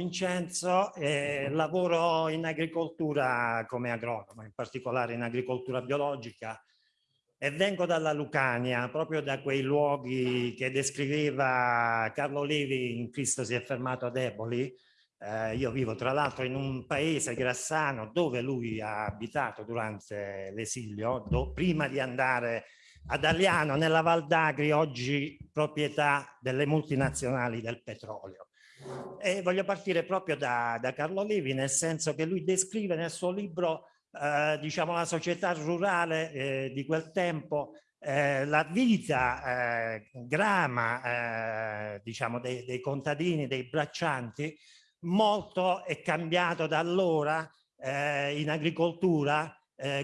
Vincenzo, eh, lavoro in agricoltura come agronomo, in particolare in agricoltura biologica e vengo dalla Lucania, proprio da quei luoghi che descriveva Carlo Levi in Cristo si è fermato ad Eboli. Eh, io vivo tra l'altro in un paese grassano dove lui ha abitato durante l'esilio, prima di andare ad Aliano nella Val d'Agri, oggi proprietà delle multinazionali del petrolio. E voglio partire proprio da, da Carlo Levi, nel senso che lui descrive nel suo libro eh, diciamo, la società rurale eh, di quel tempo, eh, la vita eh, grama eh, diciamo, dei, dei, contadini, dei braccianti, molto è cambiato da allora eh, in agricoltura.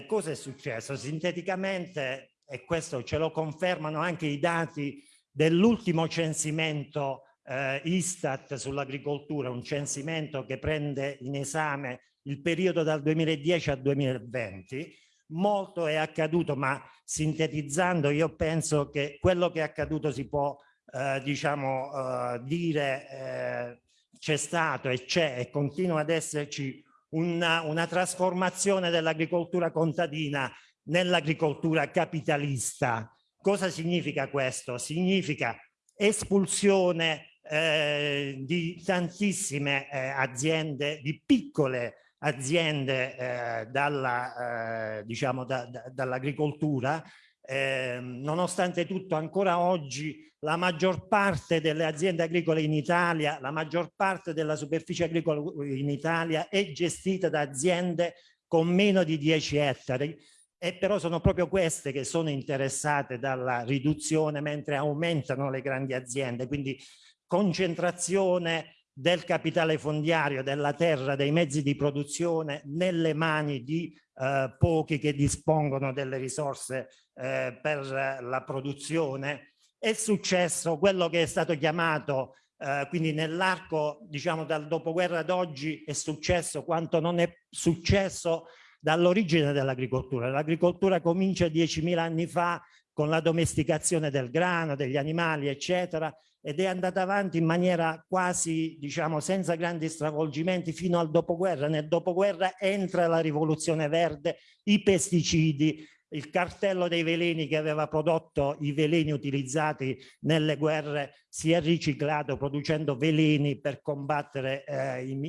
cosa è successo? Sinteticamente, e questo ce lo confermano anche i dati dell'ultimo censimento eh, Istat sull'agricoltura, un censimento che prende in esame il periodo dal 2010 al 2020. Molto è accaduto, ma sintetizzando io penso che quello che è accaduto si può eh, diciamo eh, dire eh, c'è stato e c'è e continua ad esserci una, una trasformazione dell'agricoltura contadina nell'agricoltura capitalista. Cosa significa questo? Significa espulsione eh, di tantissime eh, aziende, di piccole aziende eh, dalla, eh, diciamo da, da, dall'agricoltura, ehm, nonostante tutto ancora oggi la maggior parte delle aziende agricole in Italia, la maggior parte della superficie agricola in Italia è gestita da aziende con meno di 10 ettari. E però sono proprio queste che sono interessate dalla riduzione mentre aumentano le grandi aziende, quindi concentrazione del capitale fondiario, della terra, dei mezzi di produzione nelle mani di eh, pochi che dispongono delle risorse eh, per la produzione. È successo quello che è stato chiamato, eh, quindi nell'arco diciamo dal dopoguerra ad oggi è successo quanto non è successo dall'origine dell'agricoltura. L'agricoltura comincia 10.000 anni fa con la domesticazione del grano, degli animali, eccetera, ed è andata avanti in maniera quasi, diciamo, senza grandi stravolgimenti fino al dopoguerra. Nel dopoguerra entra la rivoluzione verde, i pesticidi, il cartello dei veleni che aveva prodotto i veleni utilizzati nelle guerre si è riciclato producendo veleni per combattere eh, i,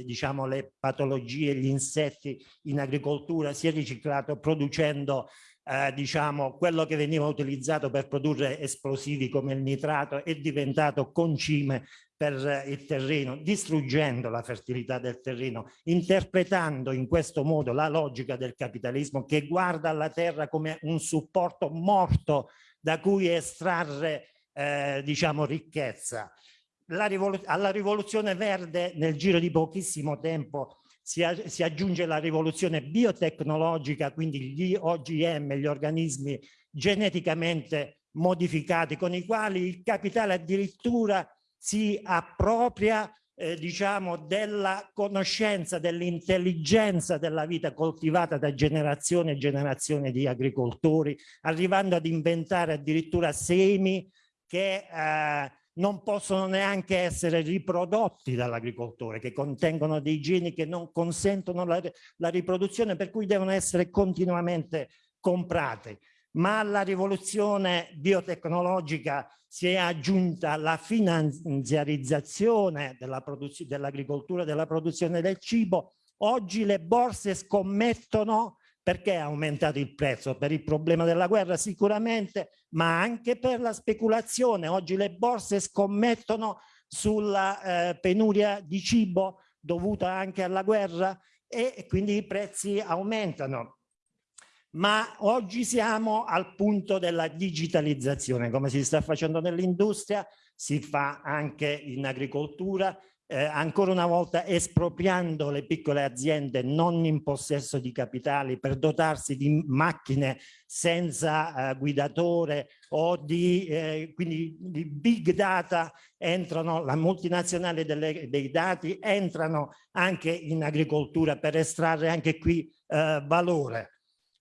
i, diciamo, le patologie, gli insetti in agricoltura, si è riciclato producendo eh, diciamo, quello che veniva utilizzato per produrre esplosivi come il nitrato è diventato concime per il terreno, distruggendo la fertilità del terreno, interpretando in questo modo la logica del capitalismo che guarda alla terra come un supporto morto da cui estrarre eh, diciamo ricchezza. La rivolu alla rivoluzione verde nel giro di pochissimo tempo si, si, aggiunge la rivoluzione biotecnologica, quindi gli OGM, gli organismi geneticamente modificati, con i quali il capitale addirittura si appropria eh, diciamo della conoscenza, dell'intelligenza della vita coltivata da generazione e generazione di agricoltori, arrivando ad inventare addirittura semi che eh, non possono neanche essere riprodotti dall'agricoltore, che contengono dei geni che non consentono la, la riproduzione, per cui devono essere continuamente comprate. Ma alla rivoluzione biotecnologica si è aggiunta la finanziarizzazione dell'agricoltura dell e della produzione del cibo. Oggi le borse scommettono perché è aumentato il prezzo? Per il problema della guerra sicuramente, ma anche per la speculazione. Oggi le borse scommettono sulla eh, penuria di cibo dovuta anche alla guerra e quindi i prezzi aumentano. Ma oggi siamo al punto della digitalizzazione, come si sta facendo nell'industria, si fa anche in agricoltura eh, ancora una volta espropriando le piccole aziende non in possesso di capitali per dotarsi di macchine senza eh, guidatore o di, eh, quindi di big data entrano, la multinazionale delle, dei dati entrano anche in agricoltura per estrarre anche qui eh, valore.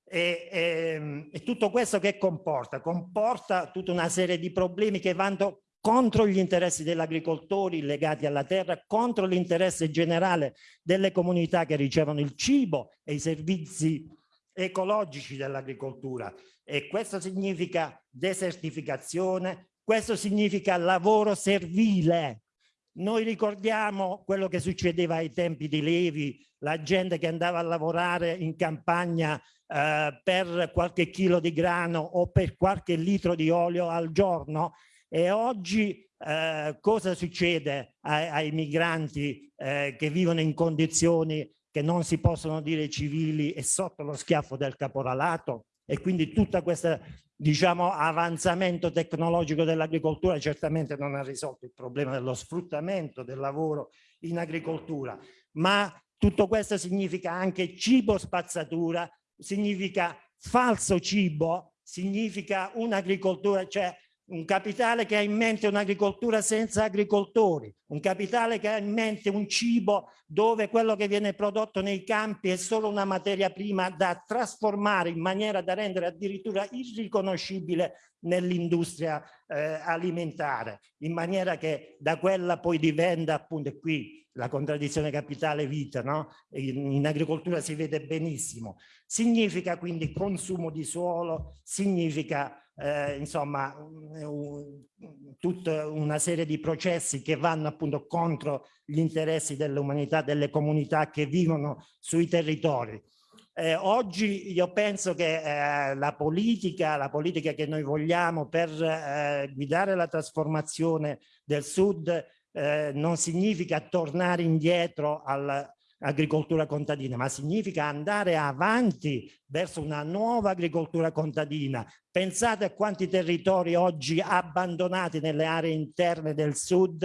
E, e, e tutto questo che comporta? Comporta tutta una serie di problemi che vanno contro gli interessi degli agricoltori legati alla terra, contro l'interesse generale delle comunità che ricevono il cibo e i servizi ecologici dell'agricoltura. E questo significa desertificazione, questo significa lavoro servile. Noi ricordiamo quello che succedeva ai tempi di Levi, la gente che andava a lavorare in campagna eh, per qualche chilo di grano o per qualche litro di olio al giorno e oggi eh, cosa succede ai, ai migranti eh, che vivono in condizioni che non si possono dire civili e sotto lo schiaffo del caporalato? E quindi tutta questa diciamo, avanzamento tecnologico dell'agricoltura certamente non ha risolto il problema dello sfruttamento del lavoro in agricoltura, ma tutto questo significa anche cibo spazzatura, significa falso cibo, significa un'agricoltura, cioè un capitale che ha in mente un'agricoltura senza agricoltori, un capitale che ha in mente un cibo dove quello che viene prodotto nei campi è solo una materia prima da trasformare in maniera da rendere addirittura irriconoscibile nell'industria eh, alimentare, in maniera che da quella poi diventa appunto qui la contraddizione capitale-vita, no? In, in, agricoltura si vede benissimo. Significa quindi consumo di suolo, significa eh, insomma tutta una serie di processi che vanno appunto contro gli interessi dell'umanità, delle comunità che vivono sui territori. Eh, oggi io penso che eh, la politica, la politica che noi vogliamo per eh, guidare la trasformazione del Sud eh, non significa tornare indietro all'agricoltura contadina, ma significa andare avanti verso una nuova agricoltura contadina. Pensate a quanti territori oggi abbandonati nelle aree interne del sud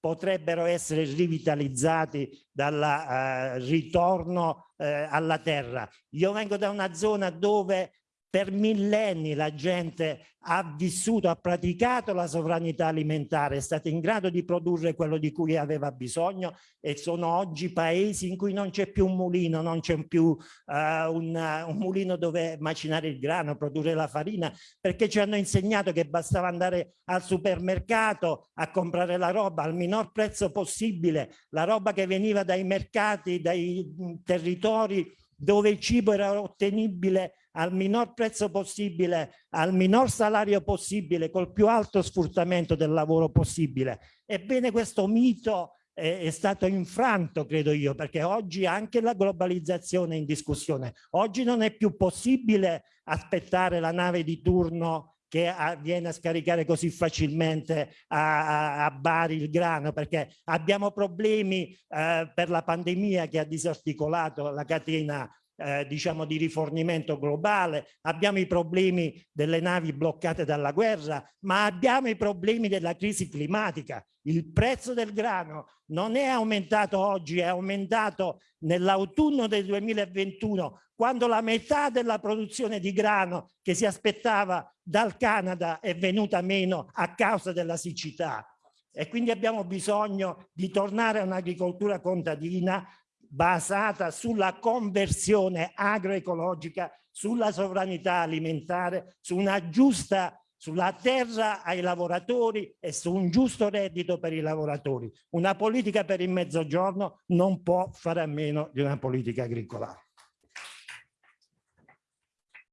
potrebbero essere rivitalizzati dal eh, ritorno eh, alla terra. Io vengo da una zona dove per millenni la gente ha vissuto, ha praticato la sovranità alimentare, è stata in grado di produrre quello di cui aveva bisogno e sono oggi paesi in cui non c'è più un mulino, non c'è più uh, un, un, mulino dove macinare il grano, produrre la farina, perché ci hanno insegnato che bastava andare al supermercato a comprare la roba al minor prezzo possibile, la roba che veniva dai mercati, dai territori dove il cibo era ottenibile al minor prezzo possibile, al minor salario possibile, col più alto sfruttamento del lavoro possibile. Ebbene questo mito è, è stato infranto, credo io, perché oggi anche la globalizzazione è in discussione. Oggi non è più possibile aspettare la nave di turno che viene a scaricare così facilmente a, a, a, Bari il grano perché abbiamo problemi eh, per la pandemia che ha disarticolato la catena eh, diciamo di rifornimento globale, abbiamo i problemi delle navi bloccate dalla guerra, ma abbiamo i problemi della crisi climatica. Il prezzo del grano non è aumentato oggi, è aumentato nell'autunno del 2021, quando la metà della produzione di grano che si aspettava dal Canada è venuta meno a causa della siccità. E quindi abbiamo bisogno di tornare a un'agricoltura contadina basata sulla conversione agroecologica, sulla sovranità alimentare, su una giusta sulla terra ai lavoratori e su un giusto reddito per i lavoratori. Una politica per il mezzogiorno non può fare a meno di una politica agricola.